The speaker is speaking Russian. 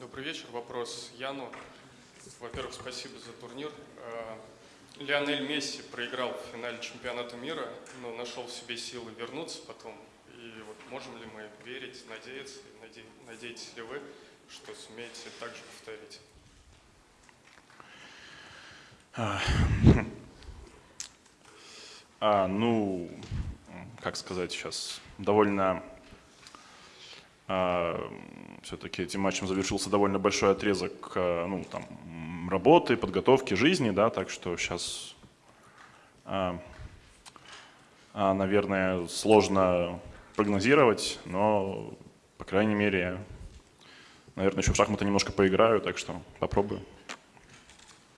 Добрый вечер. Вопрос Яну. Во-первых, спасибо за турнир. Э, Лионель Месси проиграл в финале чемпионата мира, но нашел в себе силы вернуться потом. И вот можем ли мы верить, надеяться, наде- надеетесь ли вы, что сумеете так же повторить? А, ну, как сказать сейчас, довольно все-таки этим матчем завершился довольно большой отрезок а, ну, там, работы, подготовки, жизни, да, так что сейчас, а, а, наверное, сложно прогнозировать, но, по крайней мере, наверное, еще в шахматы немножко поиграю, так что попробую.